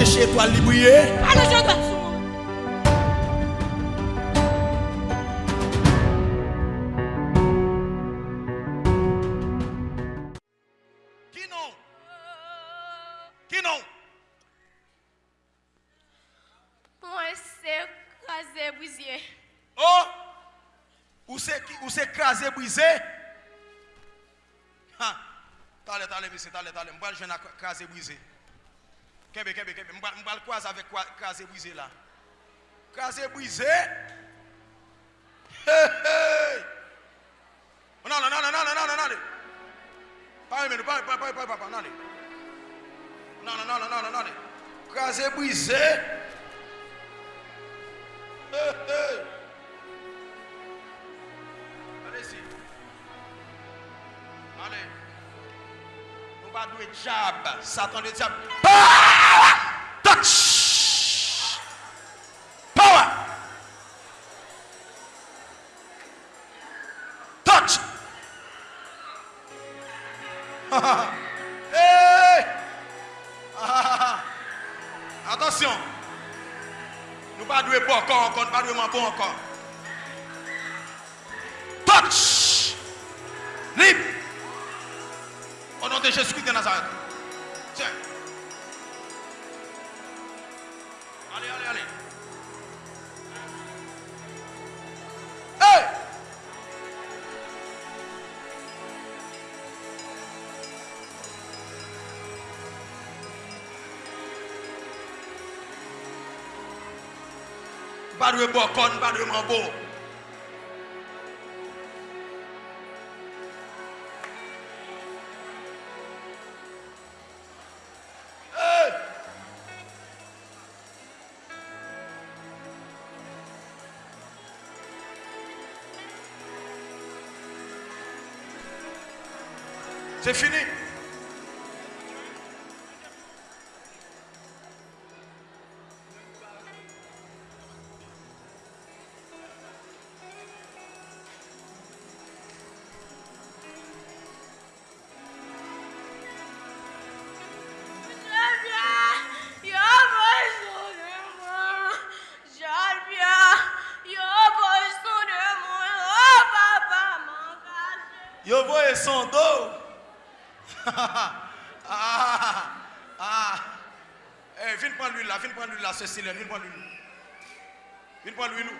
empêcher étoile de briller. Allez, je dois moi. Qui non? Qui non? Moi, c'est crasé, brisé. Oh Ou c'est qui- c'est crasé, brisé? Ha T'allez, t'allez, monsieur, t'allez, t'allez. M'bral jeune à crasé, brisé. Kebe, kebe, kebe. Mbal kwa zavek kwa kaze bwize la. Kaze bwize. Hey, hey. Nan, nan, nan, nan, nan, nan, nan. Pari menou, pari, pari, pari, pari, pari, nan. Nan, nan, nan, nan, nan, nan. Kaze bwize. Hey, hey. Ale si. Ale. Nou ba dwe jab. Satan de jab. Paaaa. hey! Ah, Attention. Nous pas doué pas encore, encore, nous pas encore. Touch! Libre! Au nom de Jésus-Christ de Nazareth. Tiens. Allez, allez, allez. Pas de bon con, pas de mambo. C'est fini. Voye son dos. ah, ah. Eh, viens prendre l'huile là, viens prendre l'huile là, Cécile, viens prendre l'huile. Viens prendre l'huile.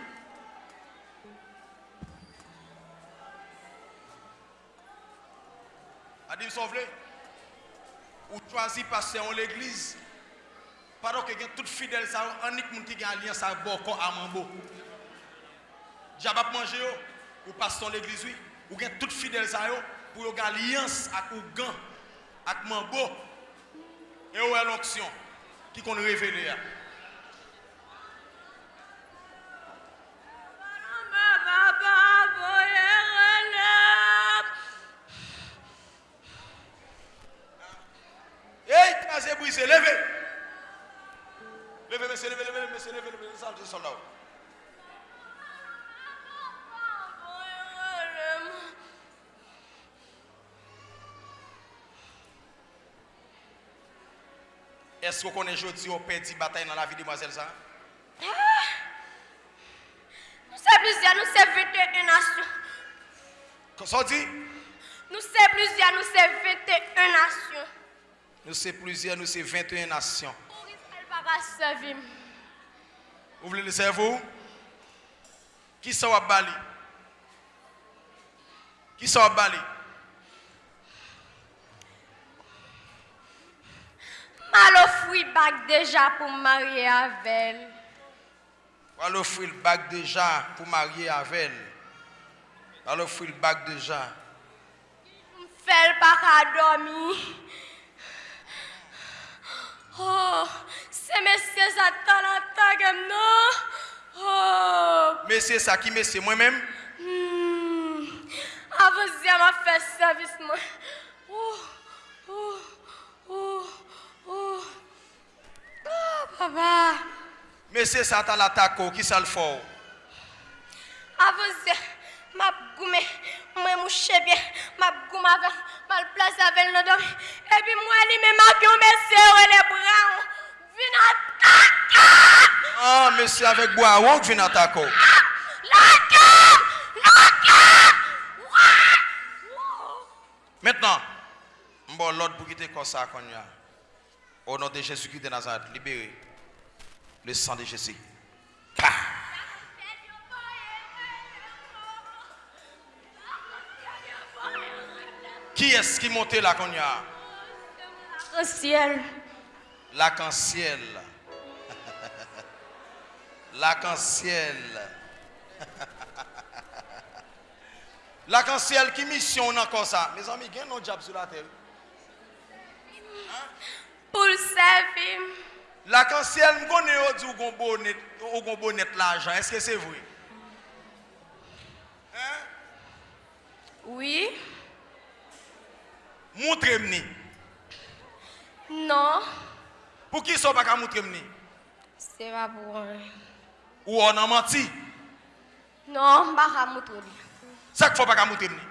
Adim Sauvelé, ou choisi passer en l'église, pendant que tout fidèle, ça, un monde qui a alliance à Boko à Mambo. Jabap manger yo, ou passe dans l'église oui, ou gen tout fidèle ça yo pour yo alliance avec ou gan avec Mambo. Et ou l'onction qui qu'on révélé. Hey, casé brisé, levez. Levez, monsieur, levez, levez, monsieur, levez, levez, ça, c'est soldat. Est-ce qu'on connaît aujourd'hui au petit bataille dans la vie de demoiselle ça? Ah! Nous sommes plusieurs, nous sommes 21 nations. Qu'est-ce qu'on dit? Nous sommes plusieurs, nous sommes 21 nations. Nous sommes plusieurs, nous sommes 21 nations. Pour Israël va servir. Vous voulez le cerveau? Qui ça va Bali? Qui ça va Bali? mal ofri bak deja pou marye avel. Pral ofri l bak deja pou marye avel. Pral ofri l bak deja. M fel pak adomi. Oh, se mesye sa tan an tan gem nou. Oh. Mesye sa ki mesye mwen men? Hmm, avon zi a ma fe servis mwen. Papa. Mese satan la tako, ki sal fò? Avose, map goume, mwen mouche bie, map goume avan, mal plase avel no domi, epi mwen li me map yon mese ou ele bran, vin ataka! An, ah, mese avek bo a wonk vin atako? Laka! Laka! Mètnan, mbon lòd pou gite konsa kon ya, o nan de Jezu ki de Nazad, libere. Le sang de Jésus. Qui est-ce qui montait là, qu'on y a? Au ciel. L'arc-en-ciel. L'arc-en-ciel. L'arc-en-ciel qui mission on a encore ça? Mes amis, il y a un job sur la terre. Pour le servir. Lakansel m konen yo di ou gon bonet l'ajan, eske se vwe? Hein? Oui. Moutre m ni? Non. Pou ki so baka moutre m ni? Se va pou an. Ou an an manti? Non, baka moutre m ni. Sak fo baka moutre m ni?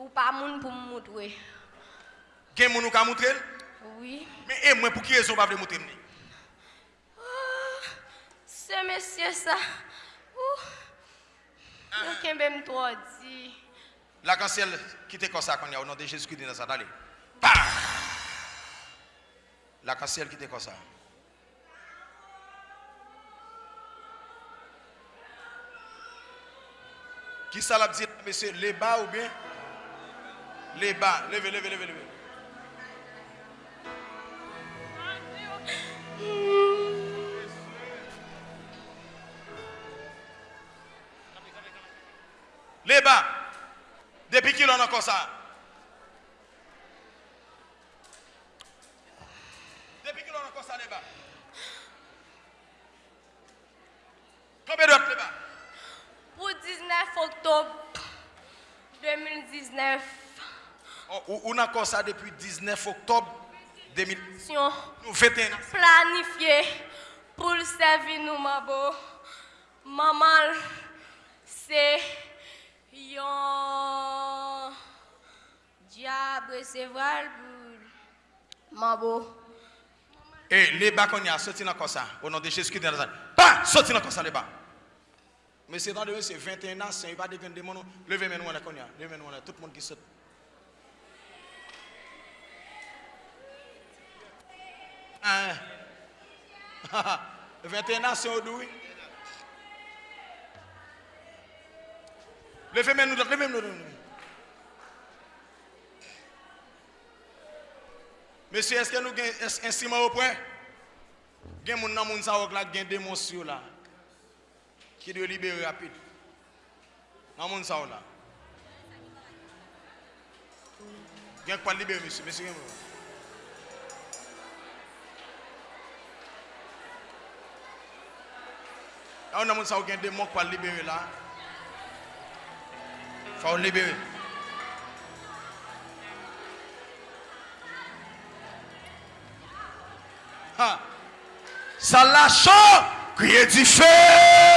Ou pa moun pou m moutwe. Gen moun ou ka moutre l? Oui. Mais et moi pour qui raison pas veut montrer-moi? Ah, Ce monsieur ça. Ouh. Yo kembe m trop dit. L'arc-en-ciel qui était comme ça qu'on y a au nom de Jésus-Christ de Nazareth. Allez. Pa! L'arc-en-ciel qui était comme ça. Qui ça l'a dit, monsieur, les bas ou bien? Les bas. Levez, levez, levez, levez. Les bas. Depuis qu'il en a encore ça. Depuis qu'il en a encore ça, les bas. Combien d'autres les bas? Pour 19 octobre 2019, Oh, ou- on a encore ça depuis 19 octobre 2000. sion Nous 21 ans. planifié pour le servir nous. Maman, c'est yon diable recevoir pour ma beau. Et les bas qu'on y a, sorti dans comme ça. Au nom de Jésus-Christ de Nazareth. Pas sorti dans comme ça, les bas. Mais c'est dans le c'est 21 ans, c'est pas des grands démons. Levez moi là qu'on y a. Levez moi là, tout le monde qui saute. Hein? 21 ans, c'est au douille. Levez nous, levez nous. Monsieur, est-ce que nous avons un instrument au point? Il y a des gens qui ont des démons là. Qui doivent libérer rapide? Dans le monde là. Il y a pas libérer, monsieur. Il y a- des gens qui ont des démons qui libérer là. faut libérer. Ça lâche, crier du feu.